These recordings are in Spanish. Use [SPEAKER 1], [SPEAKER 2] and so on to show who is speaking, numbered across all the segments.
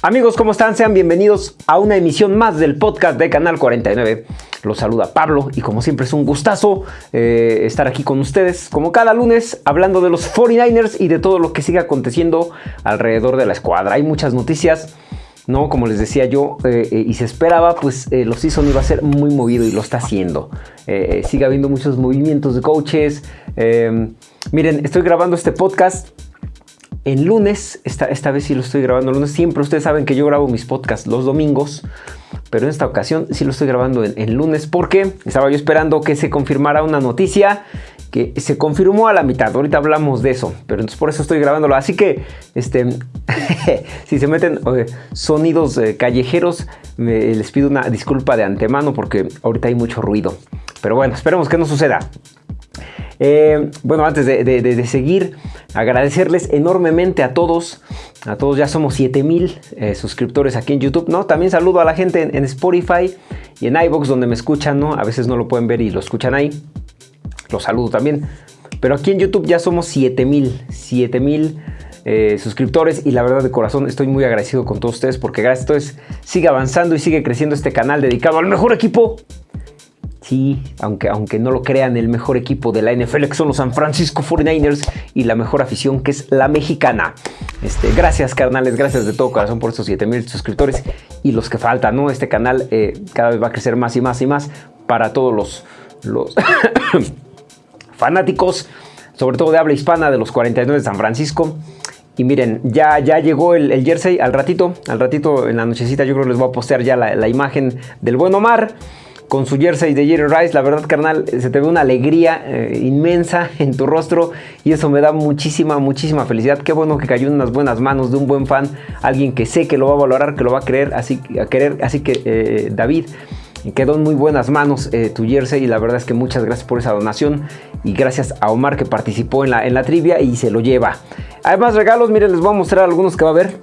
[SPEAKER 1] Amigos, ¿cómo están? Sean bienvenidos a una emisión más del podcast de Canal 49. Los saluda Pablo y como siempre es un gustazo eh, estar aquí con ustedes, como cada lunes, hablando de los 49ers y de todo lo que sigue aconteciendo alrededor de la escuadra. Hay muchas noticias, ¿no? Como les decía yo, eh, eh, y se esperaba, pues los season iba a ser muy movido y lo está haciendo. sigue habiendo muchos movimientos de coaches. miren, estoy grabando este podcast en lunes, esta, esta vez sí lo estoy grabando lunes, siempre ustedes saben que yo grabo mis podcasts los domingos, pero en esta ocasión sí lo estoy grabando en, lunes porque estaba yo esperando que se confirmara una noticia que se confirmó a la mitad, ahorita hablamos de eso, pero entonces por eso estoy grabándolo, así que este, si se meten sonidos eh, callejeros, les pido una disculpa de antemano porque ahorita hay mucho ruido, pero bueno, esperemos que no suceda. Eh, bueno, antes de, seguir, agradecerles enormemente a todos. A todos ya somos 7000 eh, suscriptores aquí en YouTube, ¿no? También saludo a la gente en, Spotify y en iBox donde me escuchan, ¿no? A veces no lo pueden ver y lo escuchan ahí. Los saludo también. Pero aquí en YouTube ya somos 7000, 7000 eh, suscriptores y la verdad de corazón estoy muy agradecido con todos ustedes porque gracias a ustedes sigue avanzando y sigue creciendo este canal dedicado al mejor equipo Aunque, aunque no lo crean, el mejor equipo de la NFL que son los San Francisco 49ers y la mejor afición que es la mexicana. Este, gracias carnales, gracias de todo corazón por estos 7000 suscriptores y los que faltan, ¿no? Este canal eh, cada vez va a crecer más y más y más para todos los, fanáticos, sobre todo de habla hispana de los 49 de San Francisco. Y miren, ya, ya llegó el, jersey al ratito, al ratito en la nochecita yo creo que les voy a postear ya la imagen del buen Omar con su jersey de Jerry Rice. La verdad, carnal, se te ve una alegría eh, inmensa en tu rostro y eso me da muchísima, muchísima felicidad. Qué bueno que cayó en unas buenas manos de un buen fan, alguien que sé que lo va a valorar, que lo va a querer, así, a querer. Así que, eh, David, quedó en muy buenas manos eh, tu jersey y la verdad es que muchas gracias por esa donación y gracias a Omar que participó en la, en la trivia y se lo lleva. Hay más regalos, miren, les voy a mostrar algunos que va a haber.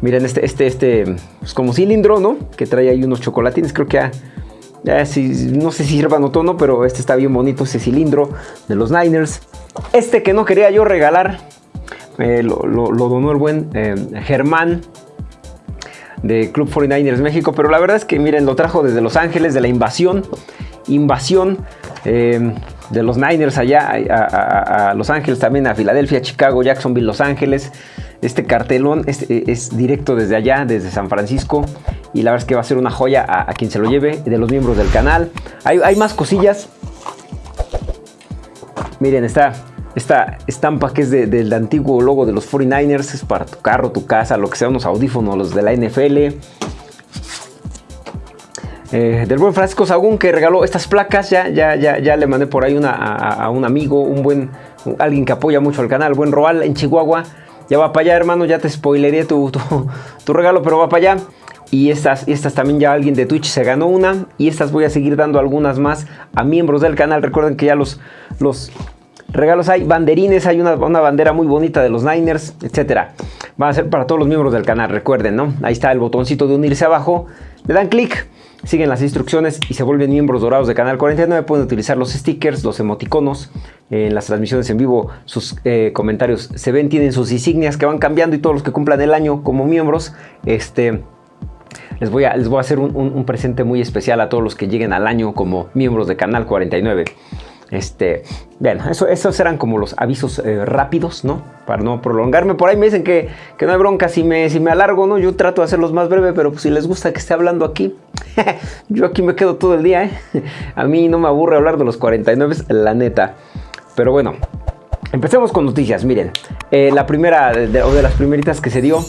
[SPEAKER 1] Miren, este, este, este, pues como cilindro, ¿no? Que trae ahí unos chocolatines, creo que a no sé si sirvan o no, pero este está bien bonito, ese cilindro de los Niners. Este que no quería yo regalar, eh, lo, donó el buen eh, Germán de Club 49ers México, pero la verdad es que miren, lo trajo desde Los Ángeles, de la invasión, invasión eh, de los Niners allá a, Los Ángeles, también a Filadelfia, Chicago, Jacksonville, Los Ángeles. Este cartelón es directo desde allá, desde San Francisco y la verdad es que va a ser una joya a, quien se lo lleve de los miembros del canal. Hay, más cosillas. Miren, está esta estampa que es del antiguo logo de los 49ers. Es para tu carro, tu casa, lo que sea, unos audífonos, los de la NFL. Eh, del buen Francisco Sagún que regaló estas placas. Ya, ya, ya, ya le mandé por ahí una, a, un amigo, un buen, alguien que apoya mucho al canal, buen Roal en Chihuahua. Ya va para allá, hermano. Ya te spoileré tu, tu regalo, pero va para allá. Y estas, estas también ya alguien de Twitch se ganó una. Y estas voy a seguir dando algunas más a miembros del canal. Recuerden que ya los, los regalos hay banderines, hay una, bandera muy bonita de los Niners, etcétera. Va a ser para todos los miembros del canal, recuerden, ¿no? Ahí está el botoncito de unirse abajo. Le dan clic, siguen las instrucciones y se vuelven miembros dorados de Canal 49. Pueden utilizar los stickers, los emoticonos. En las transmisiones en vivo sus eh, comentarios se ven, tienen sus insignias que van cambiando y todos los que cumplan el año como miembros, este les voy a, les voy a hacer un, presente muy especial a todos los que lleguen al año como miembros de Canal 49. Este, bueno, eso, esos eran como los avisos eh, rápidos, ¿no? Para no prolongarme. Por ahí me dicen que, que, no hay bronca si me, si me alargo, ¿no? Yo trato de hacerlos más breve, pero pues, si les gusta que esté hablando aquí, yo aquí me quedo todo el día, ¿eh? A mí no me aburre hablar de los 49, la neta. Pero bueno, empecemos con noticias. Miren, eh, la primera, o de las primeritas que se dio,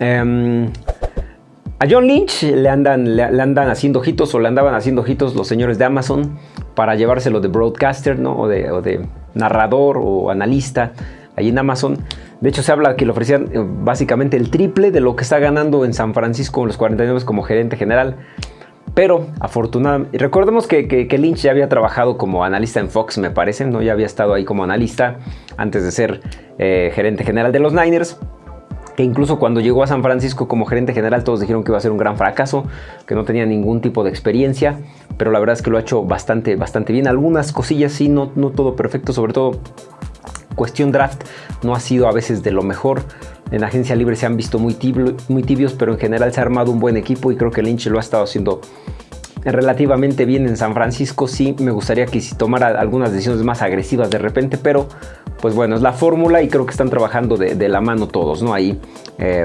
[SPEAKER 1] eh, a John Lynch le andan, le, andan haciendo ojitos o le andaban haciendo ojitos los señores de Amazon para llevárselo de broadcaster, ¿no? O de, narrador o analista ahí en Amazon. De hecho, se habla que le ofrecían eh, básicamente el triple de lo que está ganando en San Francisco en los 49 como gerente general. Pero afortunadamente, recordemos que, Lynch ya había trabajado como analista en Fox, me parece, ¿no? Ya había estado ahí como analista antes de ser eh, gerente general de los Niners que incluso cuando llegó a San Francisco como gerente general todos dijeron que iba a ser un gran fracaso, que no tenía ningún tipo de experiencia, pero la verdad es que lo ha hecho bastante, bastante bien. Algunas cosillas sí, no, no todo perfecto, sobre todo cuestión draft no ha sido a veces de lo mejor. En agencia libre se han visto muy, muy tibios, pero en general se ha armado un buen equipo y creo que Lynch lo ha estado haciendo relativamente bien en San Francisco. Sí, me gustaría que si tomara algunas decisiones más agresivas de repente, pero pues bueno, es la fórmula y creo que están trabajando de, la mano todos, ¿no? Ahí eh,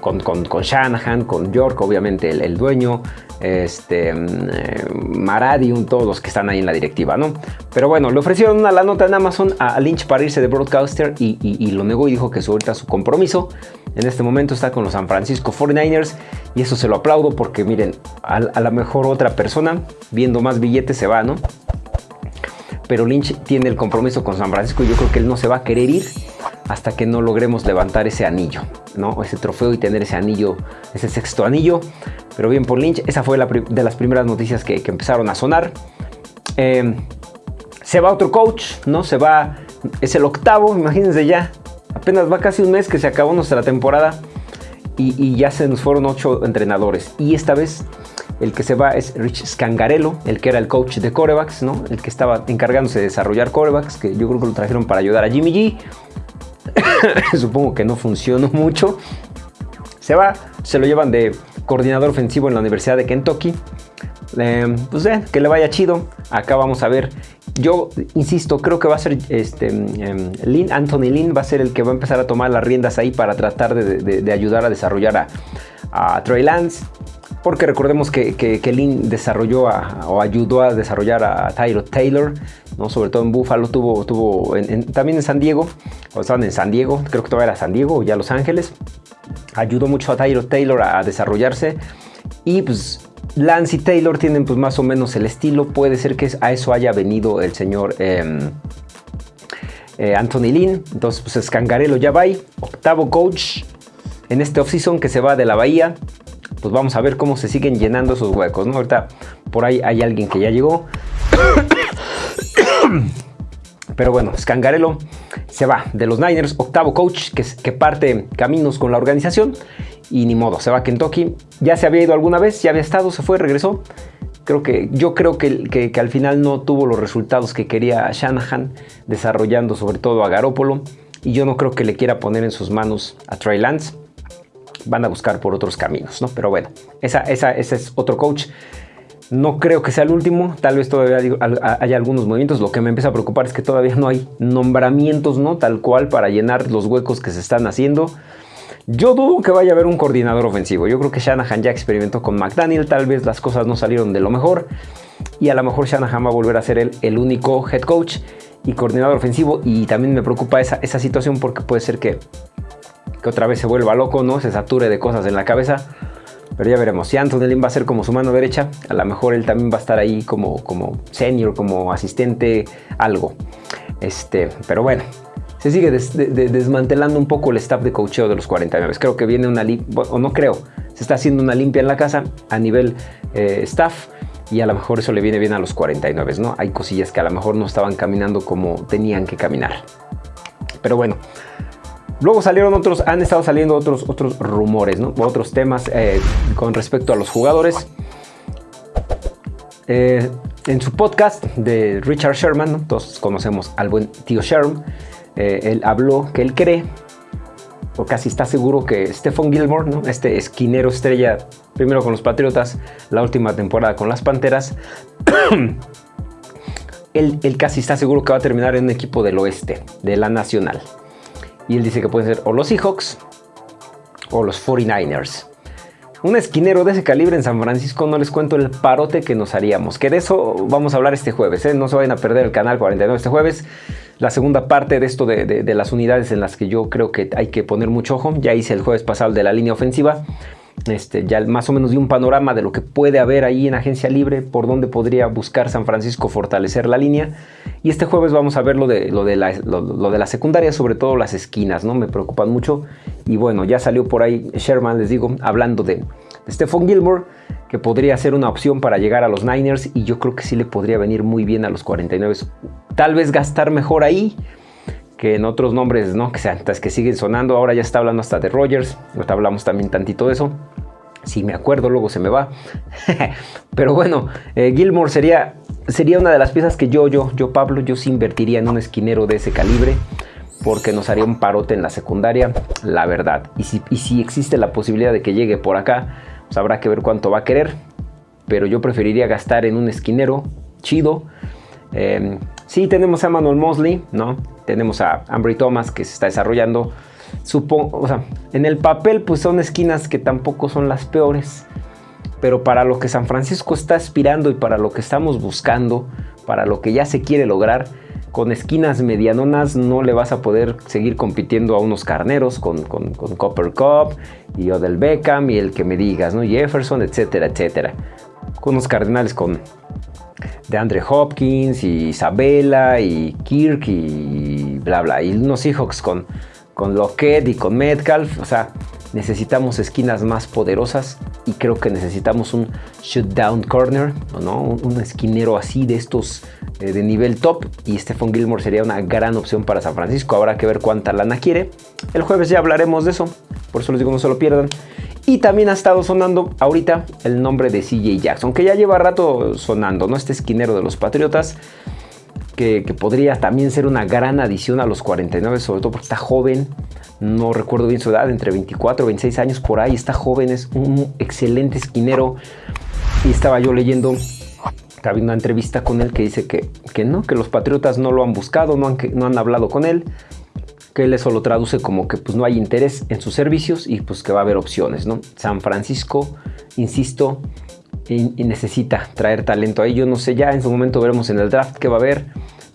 [SPEAKER 1] con, con, Shanahan, con York, obviamente el, dueño, este, mm, eh, Maradium, todos los que están ahí en la directiva, ¿no? Pero bueno, le ofrecieron una la nota en Amazon a Lynch para irse de broadcaster y, lo negó y dijo que su, ahorita su compromiso en este momento está con los San Francisco 49ers y eso se lo aplaudo porque miren, a, a lo mejor otra persona viendo más billetes se va, ¿no? Pero Lynch tiene el compromiso con San Francisco y yo creo que él no se va a querer ir hasta que no logremos levantar ese anillo, ¿no? Ese trofeo y tener ese anillo, ese sexto anillo. Pero bien por Lynch, esa fue la de las primeras noticias que, empezaron a sonar. Em, se va otro coach, ¿no? Se va, es el octavo, imagínense ya. Apenas va casi un mes que se acabó nuestra temporada y, y ya se nos fueron ocho entrenadores. Y esta vez el que se va es Rich Scangarello, el que era el coach de corebacks, ¿no? El que estaba encargándose de desarrollar corebacks, que yo creo que lo trajeron para ayudar a Jimmy G. Supongo que no funcionó mucho. Se va, se lo llevan de coordinador ofensivo en la Universidad de Kentucky. Eh, pues eh, que le vaya chido. Acá vamos a ver. Yo insisto, creo que va a ser este, em, Lynn, Anthony Lynn va a ser el que va a empezar a tomar las riendas ahí para tratar de, ayudar a desarrollar a, a Trey Lance. Porque recordemos que, que, Lynn desarrolló o ayudó a desarrollar a Tyro Taylor, ¿no? sobre todo en Buffalo, tuvo, tuvo también en San Diego, o estaban en San Diego, creo que todavía era San Diego o ya Los Ángeles. Ayudó mucho a Tyro Taylor a, desarrollarse y pues Lance y Taylor tienen pues más o menos el estilo, puede ser que a eso haya venido el señor em, eh, Anthony Lynn, entonces pues Scangarello ya va octavo coach en este offseason que se va de la Bahía, pues vamos a ver cómo se siguen llenando esos huecos, ¿no? Ahorita por ahí hay alguien que ya llegó. Pero bueno, Scangarello se va de los Niners, octavo coach que, parte caminos con la organización y ni modo, se va a Kentucky. Ya se había ido alguna vez, ya había estado, se fue, regresó. Creo que, yo creo que, que, que al final no tuvo los resultados que quería Shanahan, desarrollando sobre todo a Garópolo. Y yo no creo que le quiera poner en sus manos a Trey Lance van a buscar por otros caminos, ¿no? Pero bueno, esa, esa, ese es otro coach. No creo que sea el último, tal vez todavía haya algunos movimientos. Lo que me empieza a preocupar es que todavía no hay nombramientos, ¿no? Tal cual para llenar los huecos que se están haciendo. Yo dudo que vaya a haber un coordinador ofensivo. Yo creo que Shanahan ya experimentó con McDaniel, tal vez las cosas no salieron de lo mejor. Y a lo mejor Shanahan va a volver a ser el, el único head coach y coordinador ofensivo. Y también me preocupa esa, esa situación porque puede ser que otra vez se vuelva loco, ¿no? Se sature de cosas en la cabeza. Pero ya veremos. Si Anthony Lynn va a ser como su mano derecha, a lo mejor él también va a estar ahí como, como senior, como asistente, algo. Este, pero bueno, se sigue desmantelando un poco el staff de coacheo de los 49. Creo que viene una o no creo, se está haciendo una limpia en la casa a nivel eh, staff y a lo mejor eso le viene bien a los 49, ¿no? Hay cosillas que a lo mejor no estaban caminando como tenían que caminar. Pero bueno, Luego salieron otros, han estado saliendo otros, otros rumores, ¿no? otros temas eh, con respecto a los jugadores. Eh, en su podcast de Richard Sherman, todos conocemos al buen tío Sherman, eh, él habló que él cree, o casi está seguro que Stephen Gilmore, este esquinero estrella, primero con los Patriotas, la última temporada con las Panteras, él, él casi está seguro que va a terminar en un equipo del oeste, de la Nacional. Y él dice que pueden ser o los Seahawks o los 49ers. Un esquinero de ese calibre en San Francisco, no les cuento el parote que nos haríamos. Que de eso vamos a hablar este jueves. ¿eh? No se vayan a perder el canal 49 este jueves. La segunda parte de esto de, de, las unidades en las que yo creo que hay que poner mucho ojo. Ya hice el jueves pasado de la línea ofensiva. Este, ya más o menos di un panorama de lo que puede haber ahí en agencia libre, por dónde podría buscar San Francisco fortalecer la línea. Y este jueves vamos a ver lo de, lo de, la, lo, de secundaria, sobre todo las esquinas, ¿no? Me preocupan mucho. Y bueno, ya salió por ahí Sherman, les digo, hablando de, de Stephon Gilmore, que podría ser una opción para llegar a los Niners. Y yo creo que sí le podría venir muy bien a los 49. Tal vez gastar mejor ahí que en otros nombres, ¿no? Que, sean, que siguen sonando. Ahora ya está hablando hasta de Rogers. Ahorita hablamos también tantito de eso. Si me acuerdo, luego se me va. Pero bueno, eh, Gilmore sería, sería una de las piezas que yo, yo, yo, Pablo, yo sí invertiría en un esquinero de ese calibre. porque nos haría un parote en la secundaria, la verdad. Y si, si existe la posibilidad de que llegue por acá, pues habrá que ver cuánto va a querer. Pero yo preferiría gastar en un esquinero chido. Eh, sí, tenemos a Manuel Mosley, ¿no? Tenemos a Ambry Thomas que se está desarrollando. Supongo, o sea, en el papel pues son esquinas que tampoco son las peores. Pero para lo que San Francisco está aspirando y para lo que estamos buscando, para lo que ya se quiere lograr, con esquinas medianonas no le vas a poder seguir compitiendo a unos carneros con, Copper Cup y Odell Beckham y el que me digas, ¿no? Jefferson, etcétera, etcétera. Con unos cardenales con de Andre Hopkins y Isabella y Kirk y bla bla. Y unos Seahawks con, con Lockett y con Metcalf. O sea, necesitamos esquinas más poderosas y creo que necesitamos un shutdown corner, ¿no? un, esquinero así de estos eh, de nivel top y Stephon Gilmore sería una gran opción para San Francisco. Habrá que ver cuánta lana quiere. El jueves ya hablaremos de eso, por eso les digo no se lo pierdan. Y también ha estado sonando ahorita el nombre de CJ Jackson, que ya lleva rato sonando, ¿no? Este esquinero de los Patriotas que, podría también ser una gran adición a los 49, sobre todo porque está joven, no recuerdo bien su edad, entre 24 y 26 años por ahí, está joven, es un excelente esquinero. Y estaba yo leyendo, había una entrevista con él que dice que, que no, que los Patriotas no lo han buscado, no han, no han hablado con él, que él eso lo traduce como que pues no hay interés en sus servicios y pues que va a haber opciones, ¿no? San Francisco, insisto, y, necesita traer talento ahí. Yo no sé, ya en su momento veremos en el draft qué va a haber,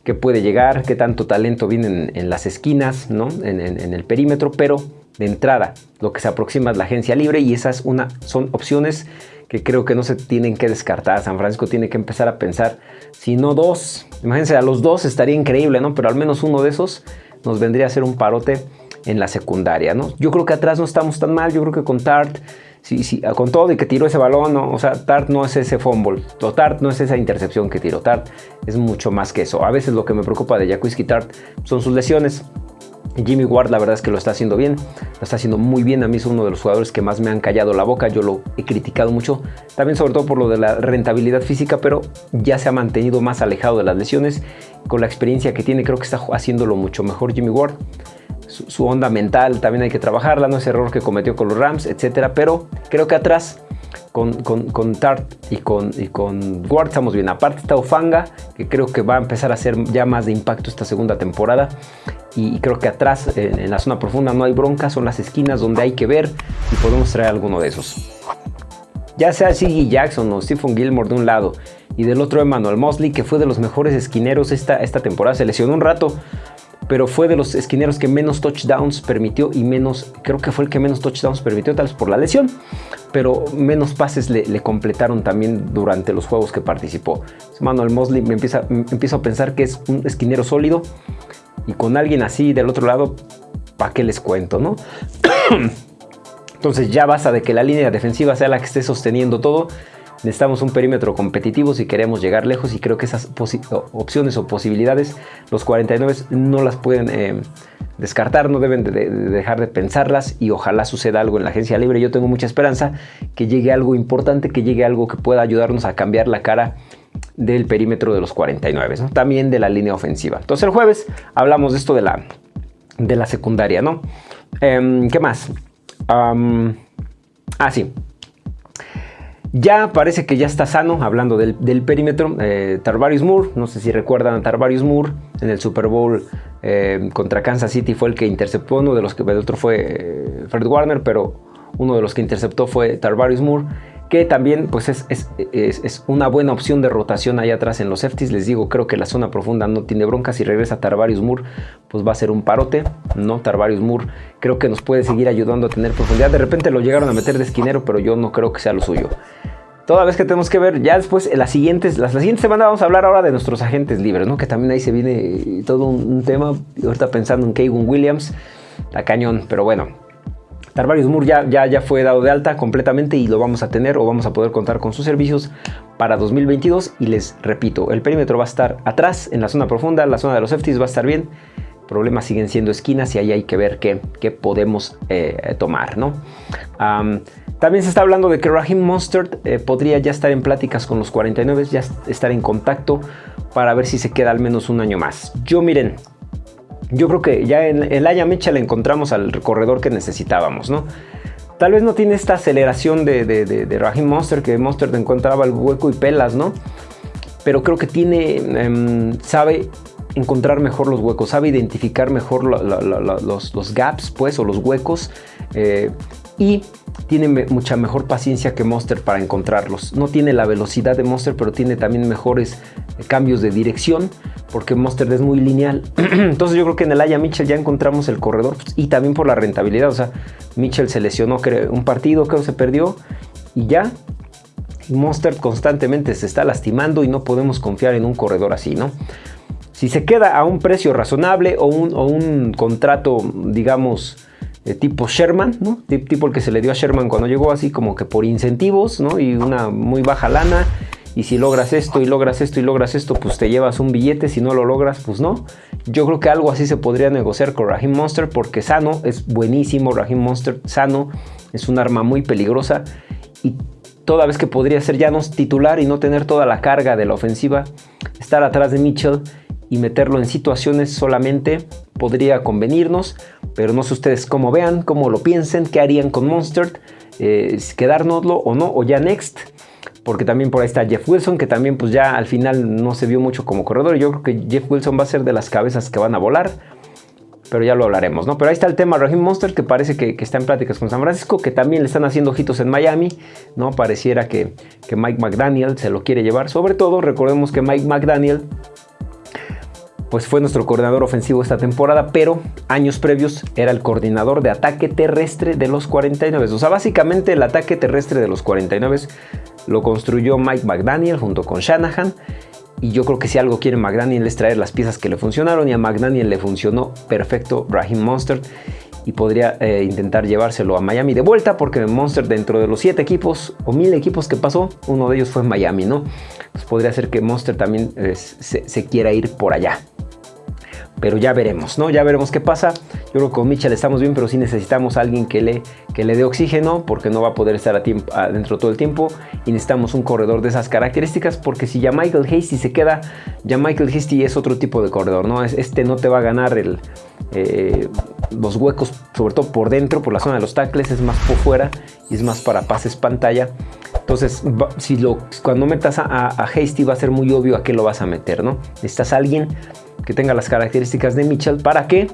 [SPEAKER 1] qué puede llegar, qué tanto talento viene en, las esquinas, ¿no? En, el perímetro, pero de entrada lo que se aproxima es la agencia libre y esas una, son opciones que creo que no se tienen que descartar. San Francisco tiene que empezar a pensar, si no dos, imagínense, a los dos estaría increíble, ¿no? Pero al menos uno de esos nos vendría a ser un parote en la secundaria, ¿no? Yo creo que atrás no estamos tan mal, yo creo que con Tart sí, sí, con todo y que tiró ese balón, o sea, Tart no es ese fumble, Tart no es esa intercepción que tiró, Tart es mucho más que eso. A veces lo que me preocupa de Jaquiski Tart son sus lesiones. Jimmy Ward la verdad es que lo está haciendo bien, lo está haciendo muy bien, a mí es uno de los jugadores que más me han callado la boca, yo lo he criticado mucho, también sobre todo por lo de la rentabilidad física, pero ya se ha mantenido más alejado de las lesiones, con la experiencia que tiene creo que está haciéndolo mucho mejor Jimmy Ward su, onda mental también hay que trabajarla, no ese error que cometió con los Rams, etcétera. Pero creo que atrás con, con, Tart y con, con Ward estamos bien. Aparte está Ufanga, que creo que va a empezar a hacer ya más de impacto esta segunda temporada. Y, creo que atrás, en, la zona profunda, no hay bronca, son las esquinas donde hay que ver y podemos traer alguno de esos. Ya sea Siggy Jackson o Stephen Gilmore de un lado y del otro Emmanuel Mosley, que fue de los mejores esquineros esta, esta temporada, se lesionó un rato, pero fue de los esquineros que menos touchdowns permitió y menos, creo que fue el que menos touchdowns permitió, tal vez por la lesión, pero menos pases le, completaron también durante los juegos que participó. Manuel Mosley me empieza, empiezo a pensar que es un esquinero sólido y con alguien así del otro lado, ¿para qué les cuento, no? Entonces ya basta de que la línea defensiva sea la que esté sosteniendo todo Necesitamos un perímetro competitivo si queremos llegar lejos y creo que esas opciones o posibilidades los 49 no las pueden eh, descartar, no deben de, dejar de pensarlas y ojalá suceda algo en la agencia libre. Yo tengo mucha esperanza que llegue algo importante, que llegue algo que pueda ayudarnos a cambiar la cara del perímetro de los 49, también de la línea ofensiva. Entonces el jueves hablamos de esto de la, de la secundaria, ¿no? Em, ¿Qué más? ah, sí. Ya parece que ya está sano, hablando del, perímetro. Eh, Tarvarius Moore, no sé si recuerdan a Tarvarius Moore en el Super Bowl eh, contra Kansas City fue el que interceptó, uno de los que el otro fue eh, Fred Warner, pero uno de los que interceptó fue Tarvarius Moore que también pues es, es, una buena opción de rotación ahí atrás en los safeties. Les digo, creo que la zona profunda no tiene bronca. Si regresa Tarvarius Moore, pues va a ser un parote. No, Tarvarius Moore creo que nos puede seguir ayudando a tener profundidad. De repente lo llegaron a meter de esquinero, pero yo no creo que sea lo suyo. Toda vez que tenemos que ver, ya después, en las siguientes, las, siguientes semanas vamos a hablar ahora de nuestros agentes libres, ¿no? Que también ahí se viene todo un, tema. Ahorita pensando en Kevin Williams, la cañón, pero bueno, Tarvarius Moore ya, ya, ya fue dado de alta completamente y lo vamos a tener o vamos a poder contar con sus servicios para 2022. Y les repito, el perímetro va a estar atrás en la zona profunda, la zona de los safeties va a estar bien. Problemas siguen siendo esquinas y ahí hay que ver qué, qué podemos eh, tomar, ¿no? también se está hablando de que Raheem Mostert eh, podría ya estar en pláticas con los 49, ya estar en contacto para ver si se queda al menos un año más. Yo miren, yo creo que ya en el Aya Mitchell encontramos al corredor que necesitábamos, ¿no? Tal vez no tiene esta aceleración de, de, Raheem Monster, que Monster te encontraba el hueco y pelas, ¿no? Pero creo que tiene, em, sabe encontrar mejor los huecos, sabe identificar mejor los, gaps, pues, o los huecos. Eh, y tiene mucha mejor paciencia que Monster para encontrarlos. No tiene la velocidad de Monster, pero tiene también mejores eh, cambios de dirección, porque Monster es muy lineal. Entonces yo creo que en el Aya Mitchell ya encontramos el corredor pues, y también por la rentabilidad. O sea, Mitchell se lesionó un partido, creo que se perdió y ya. Monster constantemente se está lastimando y no podemos confiar en un corredor así, ¿no? Si se queda a un precio razonable o un, o un contrato, digamos, tipo Sherman, ¿no? Tipo el que se le dio a Sherman cuando llegó así como que por incentivos, ¿no? Y una muy baja lana. Y si logras esto y logras esto y logras esto, pues te llevas un billete. Si no lo logras, pues no. Yo creo que algo así se podría negociar con Raheem Monster porque sano es buenísimo. Raheem Monster sano es un arma muy peligrosa y toda vez que podría ser ya no titular y no tener toda la carga de la ofensiva, estar atrás de Mitchell y meterlo en situaciones solamente podría convenirnos, pero no sé ustedes cómo vean, cómo lo piensen, qué harían con Monster, eh, quedárnoslo o no, o ya next, porque también por ahí está Jeff Wilson, que también pues ya al final no se vio mucho como corredor, yo creo que Jeff Wilson va a ser de las cabezas que van a volar, pero ya lo hablaremos, ¿no? Pero ahí está el tema Raheem Monster, que parece que, está en pláticas con San Francisco, que también le están haciendo ojitos en Miami, ¿no? Pareciera que, que Mike McDaniel se lo quiere llevar, sobre todo recordemos que Mike McDaniel pues fue nuestro coordinador ofensivo esta temporada, pero años previos era el coordinador de ataque terrestre de los 49. O sea, básicamente el ataque terrestre de los 49 lo construyó Mike McDaniel junto con Shanahan. Y yo creo que si algo quiere McDaniel es traer las piezas que le funcionaron y a McDaniel le funcionó perfecto Raheem Monster y podría eh, intentar llevárselo a Miami de vuelta porque Monster dentro de los 7 equipos o 1000 equipos que pasó, uno de ellos fue Miami, ¿no? Pues podría ser que Monster también eh, se quiera ir por allá pero ya veremos, ¿no? Ya veremos qué pasa. Yo creo que con Mitchell estamos bien, pero sí necesitamos a alguien que le, que le dé oxígeno, porque no va a poder estar adentro todo el tiempo. Y necesitamos un corredor de esas características, porque si ya Michael Hasty se queda, ya Michael Hasty es otro tipo de corredor, ¿no? Este no te va a ganar el, eh, los huecos, sobre todo por dentro, por la zona de los tackles, es más por fuera y es más para pases pantalla. Entonces, si lo, cuando metas a, a Hasty va a ser muy obvio a qué lo vas a meter, ¿no? Necesitas a alguien que tenga las características de Mitchell para que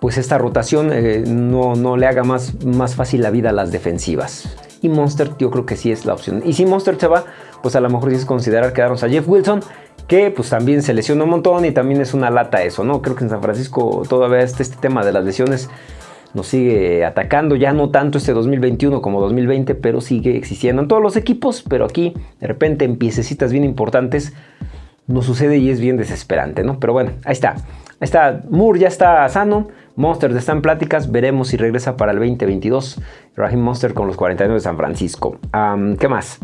[SPEAKER 1] pues esta rotación eh, no, no, le haga más, más fácil la vida a las defensivas. Y Monster yo creo que sí es la opción. Y si Monster se va, pues a lo mejor sí es considerar quedarnos a Jeff Wilson, que pues también se lesiona un montón y también es una lata eso, ¿no? Creo que en San Francisco todavía este, este tema de las lesiones nos sigue atacando, ya no tanto este 2021 como 2020, pero sigue existiendo en todos los equipos, pero aquí de repente en piececitas bien importantes no sucede y es bien desesperante, ¿no? Pero bueno, ahí está. Ahí está, Moore ya está sano, Monster está en pláticas, veremos si regresa para el 2022. Raheem Monster con los 49 de San Francisco. ¿Qué más?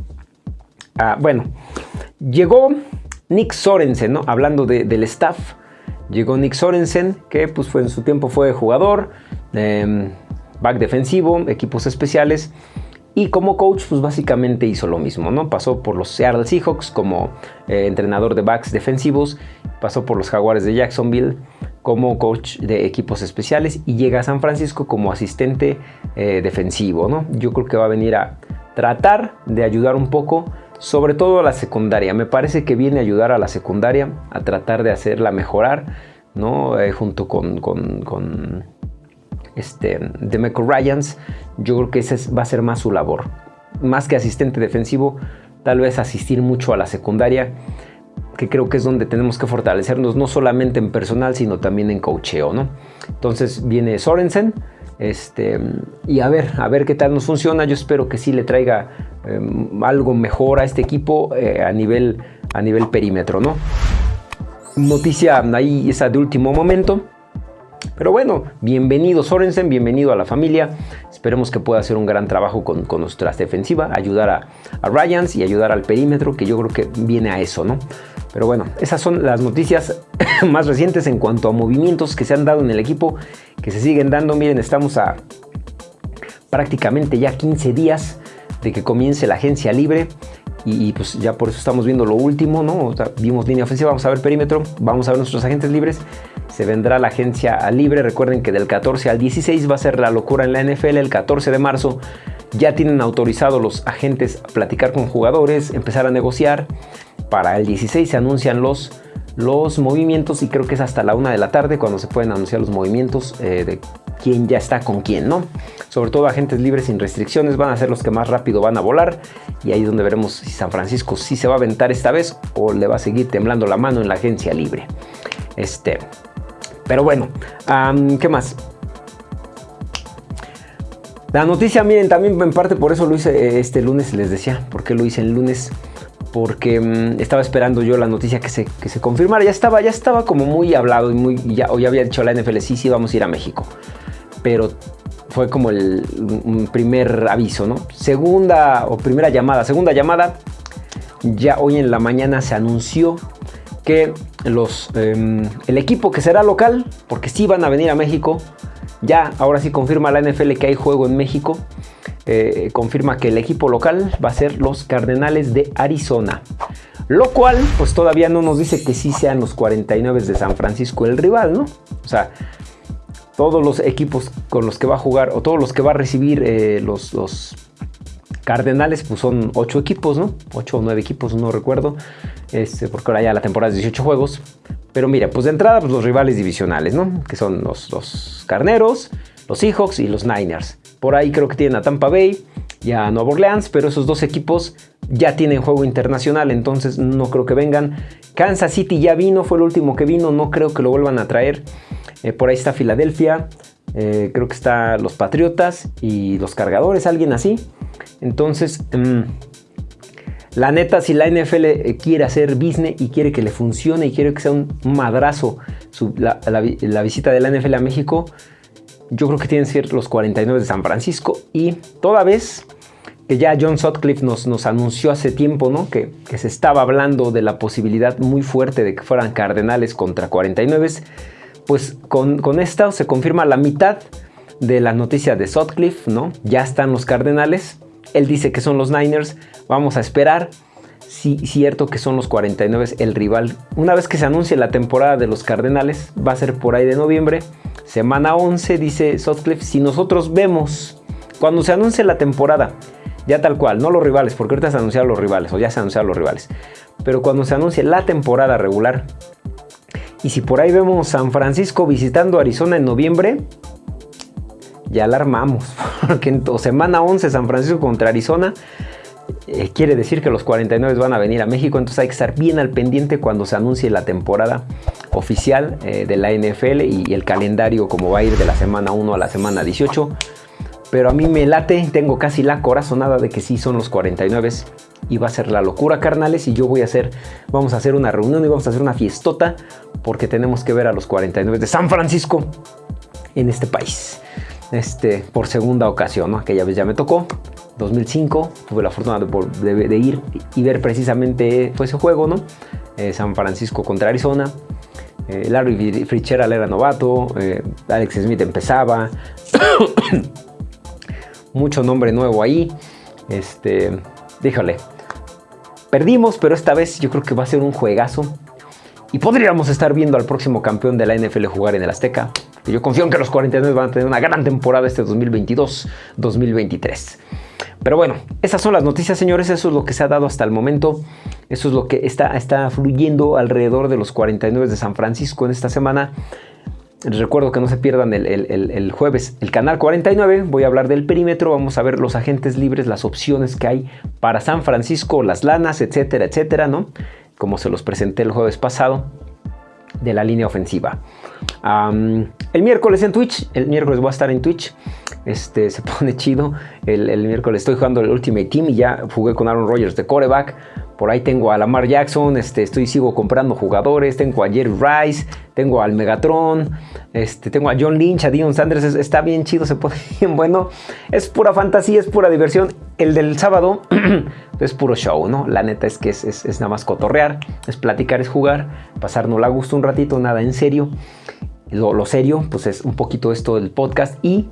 [SPEAKER 1] Ah, bueno, llegó Nick Sorensen, ¿no? Hablando del staff, llegó Nick Sorensen, que pues fue, en su tiempo fue jugador, em, back defensivo, equipos especiales. Y como coach, pues básicamente hizo lo mismo, ¿no? Pasó por los Seattle Seahawks como eh, entrenador de backs defensivos, pasó por los Jaguares de Jacksonville como coach de equipos especiales y llega a San Francisco como asistente eh, defensivo, ¿no? Yo creo que va a venir a tratar de ayudar un poco, sobre todo a la secundaria. Me parece que viene a ayudar a la secundaria, a tratar de hacerla mejorar, ¿no? Eh, junto con, con este, de Michael Ryans, yo creo que ese va a ser más su labor. Más que asistente defensivo, tal vez asistir mucho a la secundaria, que creo que es donde tenemos que fortalecernos, no solamente en personal, sino también en cocheo, ¿no? Entonces viene Sorensen, este, y a ver, a ver qué tal nos funciona. Yo espero que sí le traiga em, algo mejor a este equipo eh, a, nivel, a nivel perímetro, ¿no? Noticia ahí esa de último momento. Pero bueno, bienvenido Sorensen, bienvenido a la familia. Esperemos que pueda hacer un gran trabajo con, nuestra defensiva, ayudar a, a, Ryans y ayudar al perímetro, que yo creo que viene a eso, ¿no? Pero bueno, esas son las noticias más recientes en cuanto a movimientos que se han dado en el equipo, que se siguen dando. Miren, estamos a prácticamente ya 15 días de que comience la agencia libre. Y, pues ya por eso estamos viendo lo último, ¿no? vimos línea ofensiva, vamos a ver perímetro, vamos a ver nuestros agentes libres, se vendrá la agencia libre, recuerden que del 14 al 16 va a ser la locura en la NFL, el 14 de marzo ya tienen autorizado los agentes a platicar con jugadores, empezar a negociar, para el 16 se anuncian los los movimientos y creo que es hasta la una de la tarde cuando se pueden anunciar los movimientos eh, de quién ya está con quién, ¿no? Sobre todo agentes libres sin restricciones van a ser los que más rápido van a volar y ahí es donde veremos si San Francisco sí se va a aventar esta vez o le va a seguir temblando la mano en la agencia libre. Este, pero bueno, ¿qué más? La noticia, miren, también en parte por eso lo hice eh, este lunes, les decía, porque lo hice el lunes porque mm, estaba esperando yo la noticia que se, que se confirmara. Ya estaba, ya estaba como muy hablado y muy, ya, o ya había dicho la NFL, sí, sí, vamos a ir a México. Pero fue como el primer aviso, ¿no? Segunda o primera llamada, segunda llamada, ya hoy en la mañana se anunció que los, em, el equipo que será local, porque sí van a venir a México, ya ahora sí confirma la NFL que hay juego en México, eh, confirma que el equipo local va a ser los Cardenales de Arizona. Lo cual, pues todavía no nos dice que sí sean los 49 de San Francisco el rival, ¿no? O sea, todos los equipos con los que va a jugar o todos los que va a recibir eh, los, los, Cardenales, pues son 8 equipos, ¿no? 8 o 9 equipos, no recuerdo, este, porque ahora ya la temporada es 18 juegos. Pero mira, pues de entrada, pues los rivales divisionales, ¿no? Que son los, los Carneros, los Seahawks y los Niners. Por ahí creo que tienen a Tampa Bay y a Nueva Orleans, pero esos dos equipos ya tienen juego internacional, entonces no creo que vengan. Kansas City ya vino, fue el último que vino, no creo que lo vuelvan a traer. Eh, por ahí está Filadelfia, eh, creo que está los Patriotas y los Cargadores, alguien así. Entonces, mm, la neta, si la NFL eh, quiere hacer business y quiere que le funcione y quiere que sea un madrazo la, la visita de la NFL a México, yo creo que tienen que ser los 49 de San Francisco y toda vez que ya John Sutcliffe nos, nos anunció hace tiempo, ¿no? Que, se estaba hablando de la posibilidad muy fuerte de que fueran Cardenales contra 49, pues con, con esta se confirma la mitad de la noticia de Sutcliffe, ¿no? Ya están los Cardenales, él dice que son los Niners, vamos a esperar. Sí, cierto que son los 49 el rival. Una vez que se anuncie la temporada de los Cardenales, va a ser por ahí de noviembre, Semana 11, dice Sutcliffe, si nosotros vemos, cuando se anuncie la temporada, ya tal cual, no los rivales, porque ahorita se anunciaron los rivales, o ya se anunciaron los rivales, pero cuando se anuncie la temporada regular, y si por ahí vemos San Francisco visitando Arizona en noviembre, ya la armamos, porque en semana 11 San Francisco contra Arizona, eh, quiere decir que los 49 van a venir a México, entonces hay que estar bien al pendiente cuando se anuncie la temporada oficial eh, de la NFL y, el calendario como va a ir de la semana 1 a la semana 18. Pero a mí me late, tengo casi la corazonada de que sí son los 49 y va a ser la locura, carnales. Y yo voy a hacer, vamos a hacer una reunión y vamos a hacer una fiestota porque tenemos que ver a los 49 de San Francisco en este país. Este, por segunda ocasión, ¿no? Aquella vez ya me tocó. 2005 tuve la fortuna de, ir y ver precisamente ese juego, ¿no? Eh, San Francisco contra Arizona. Eh, Larry Fitzgerald era novato, eh, Alex Smith empezaba, mucho nombre nuevo ahí. Este, perdimos, pero esta vez yo creo que va a ser un juegazo. Y podríamos estar viendo al próximo campeón de la NFL jugar en el Azteca. yo confío en que los 49 van a tener una gran temporada este 2022-2023. Pero bueno, esas son las noticias, señores. Eso es lo que se ha dado hasta el momento. Eso es lo que está, está fluyendo alrededor de los 49 de San Francisco en esta semana. Recuerdo que no se pierdan el, jueves el canal 49. Voy a hablar del perímetro. Vamos a ver los agentes libres, las opciones que hay para San Francisco, las lanas, etcétera, etcétera, ¿no? Como se los presenté el jueves pasado de la línea ofensiva. el miércoles en Twitch, el miércoles voy a estar en Twitch. Este, se pone chido. El, el, miércoles estoy jugando el Ultimate Team y ya jugué con Aaron Rodgers de coreback. Por ahí tengo a Lamar Jackson, este, estoy sigo comprando jugadores, tengo a Jerry Rice, tengo al Megatron, este, tengo a John Lynch, a Dion Sanders, está bien chido, se pone bien bueno. Es pura fantasía, es pura diversión. El del sábado es puro show, ¿no? La neta es que es, es, nada más cotorrear, es platicar, es jugar, pasarnos la gusto un ratito, nada en serio. Lo, lo serio, pues es un poquito esto del podcast y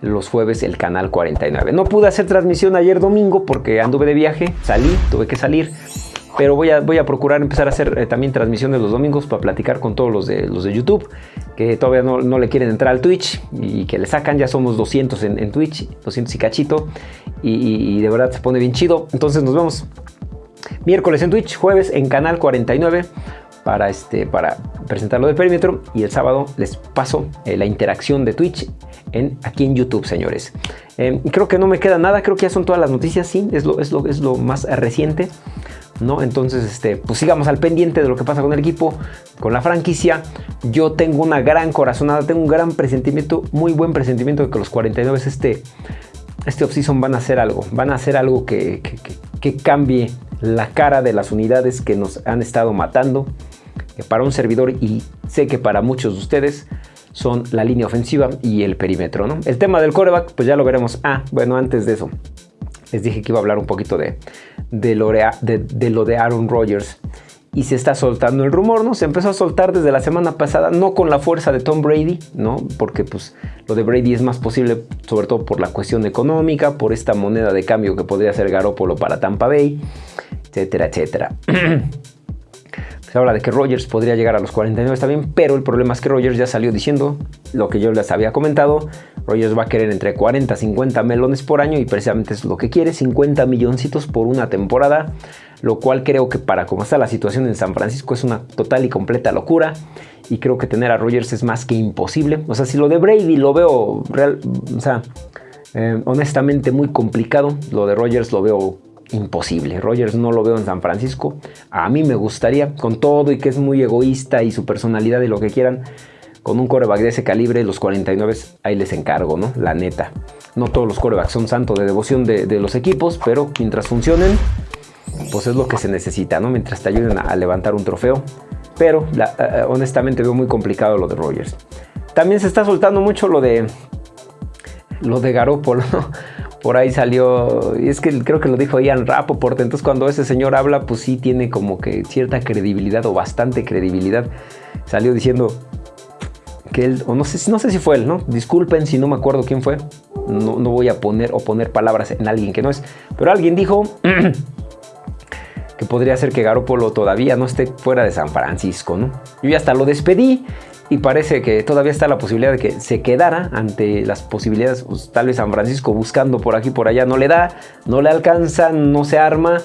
[SPEAKER 1] los jueves el canal 49. No pude hacer transmisión ayer domingo porque anduve de viaje, salí, tuve que salir. Pero voy a, voy a procurar empezar a hacer eh, también transmisiones los domingos para platicar con todos los de, los de YouTube que todavía no, no, le quieren entrar al Twitch y que le sacan. Ya somos 200 en, Twitch, 200 y cachito. Y, y de verdad se pone bien chido. Entonces nos vemos miércoles en Twitch, jueves en Canal 49 para, este, para presentar lo del perímetro y el sábado les paso eh, la interacción de Twitch en, aquí en YouTube, señores. Eh, creo que no me queda nada, creo que ya son todas las noticias, sí, es lo, es lo, es lo más reciente. ¿No? Entonces, este, pues sigamos al pendiente de lo que pasa con el equipo, con la franquicia. Yo tengo una gran corazonada, tengo un gran presentimiento, muy buen presentimiento de que los 49 este, este offseason van a hacer algo, van a hacer algo que, que, que cambie la cara de las unidades que nos han estado matando. Para un servidor y sé que para muchos de ustedes son la línea ofensiva y el perímetro. ¿no? El tema del coreback, pues ya lo veremos. Ah, bueno, antes de eso, les dije que iba a hablar un poquito de, de, lo, de, de lo de Aaron Rodgers. Y se está soltando el rumor, ¿no? Se empezó a soltar desde la semana pasada, no con la fuerza de Tom Brady, ¿no? Porque pues lo de Brady es más posible, sobre todo por la cuestión económica, por esta moneda de cambio que podría ser Garópolo para Tampa Bay, etcétera, etcétera. Se habla de que Rogers podría llegar a los 49 está bien, pero el problema es que Rogers ya salió diciendo lo que yo les había comentado. Rogers va a querer entre 40 y 50 melones por año y precisamente es lo que quiere, 50 milloncitos por una temporada, lo cual creo que para cómo está la situación en San Francisco es una total y completa locura y creo que tener a Rogers es más que imposible. O sea, si lo de Brady lo veo real, o sea, eh, honestamente muy complicado, lo de Rogers lo veo imposible. Rogers no lo veo en San Francisco. A mí me gustaría, con todo y que es muy egoísta y su personalidad y lo que quieran, con un coreback de ese calibre, los 49 ahí les encargo, ¿no? La neta. No todos los corebacks son santos de devoción de, los equipos, pero mientras funcionen, pues es lo que se necesita, ¿no? Mientras te ayuden a, levantar un trofeo. Pero honestamente veo muy complicado lo de Rogers. También se está soltando mucho lo de lo de Garoppolo, ¿no? Por ahí salió, y es que creo que lo dijo Ian Rapoport, entonces cuando ese señor habla, pues sí tiene como que cierta credibilidad o bastante credibilidad. Salió diciendo que él, o no sé, no sé si fue él, ¿no? Disculpen si no me acuerdo quién fue, no, no voy a poner o poner palabras en alguien que no es, pero alguien dijo que podría ser que Garópolo todavía no esté fuera de San Francisco, ¿no? Yo ya hasta lo despedí y parece que todavía está la posibilidad de que se quedara ante las posibilidades, pues, tal vez San Francisco buscando por aquí por allá no le da, no le alcanza, no se arma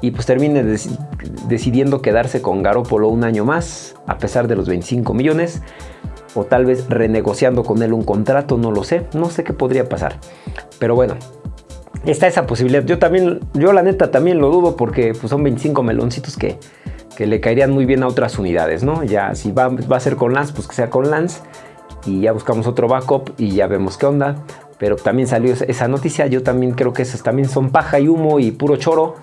[SPEAKER 1] y pues termine dec decidiendo quedarse con Garópolo un año más a pesar de los 25 millones o tal vez renegociando con él un contrato, no lo sé, no sé qué podría pasar. Pero bueno, está esa posibilidad. Yo también, yo la neta también lo dudo porque pues, son 25 meloncitos que que le caerían muy bien a otras unidades, ¿no? Ya si va, va a ser con Lance, pues que sea con Lance y ya buscamos otro backup y ya vemos qué onda. Pero también salió esa noticia, yo también creo que esas también son paja y humo y puro choro.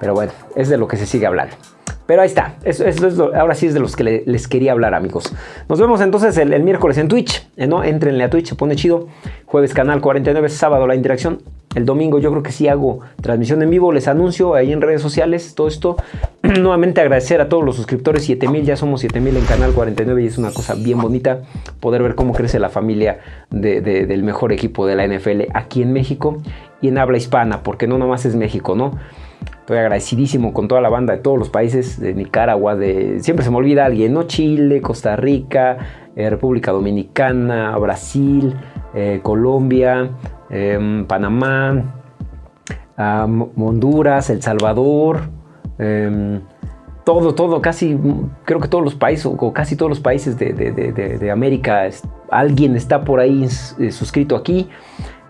[SPEAKER 1] Pero bueno, es de lo que se sigue hablando. Pero ahí está, eso, es ahora sí es de los que le, les quería hablar amigos. Nos vemos entonces el, el miércoles en Twitch, ¿eh? ¿no? Entrenle a Twitch, se pone chido. Jueves canal 49, sábado la interacción. El domingo yo creo que sí hago transmisión en vivo, les anuncio ahí en redes sociales todo esto. Nuevamente agradecer a todos los suscriptores, 7000, ya somos 7000 en Canal 49 y es una cosa bien bonita poder ver cómo crece la familia de, de, del mejor equipo de la NFL aquí en México y en habla hispana, porque no nomás es México, ¿no? Estoy agradecidísimo con toda la banda de todos los países, de Nicaragua, de siempre se me olvida alguien, ¿no? Chile, Costa Rica, eh, República Dominicana, Brasil, eh, Colombia, eh, Panamá, Honduras, El Salvador, eh, todo, todo, casi, creo que todos los países, o casi todos los países de, América, alguien está por ahí eh, suscrito aquí.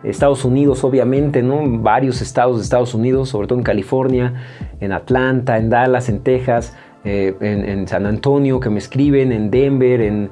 [SPEAKER 1] Estados Unidos, obviamente, ¿no? Varios estados de Estados Unidos, sobre todo en California, en Atlanta, en Dallas, en Texas, eh, en, San Antonio, que me escriben, en Denver, en,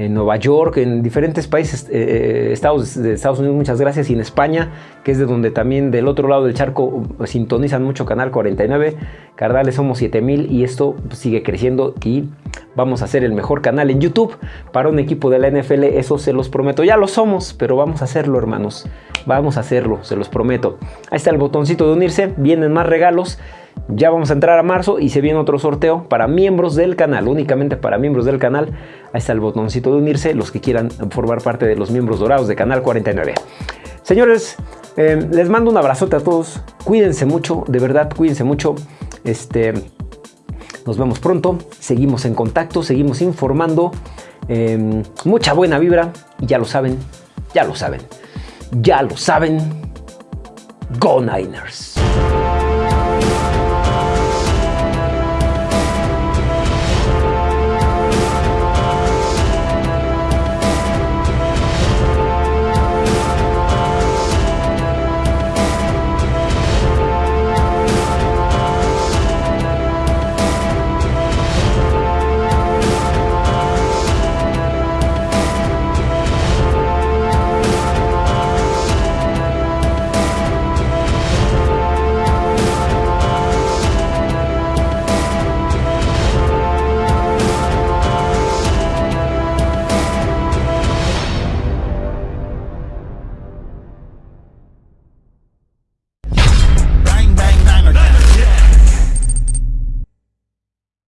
[SPEAKER 1] en Nueva York, en diferentes países, eh, eh, estados de Estados Unidos, muchas gracias, y en España, que es de donde también del otro lado del charco sintonizan mucho Canal 49, Cardales somos 7000 y esto sigue creciendo y vamos a hacer el mejor canal en YouTube para un equipo de la NFL, eso se los prometo, ya lo somos, pero vamos a hacerlo hermanos, vamos a hacerlo, se los prometo. Ahí está el botoncito de unirse, vienen más regalos, ya vamos a entrar a marzo y se viene otro sorteo para miembros del canal, únicamente para miembros del canal. Ahí está el botoncito de unirse, los que quieran formar parte de los miembros dorados de Canal 49. Señores, eh, les mando un abrazote a todos. Cuídense mucho, de verdad, cuídense mucho. Este, nos vemos pronto. Seguimos en contacto, seguimos informando. Em, mucha buena vibra. Y ya lo saben, ya lo saben, ya lo saben. Go Niners.